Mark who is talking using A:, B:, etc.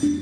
A: you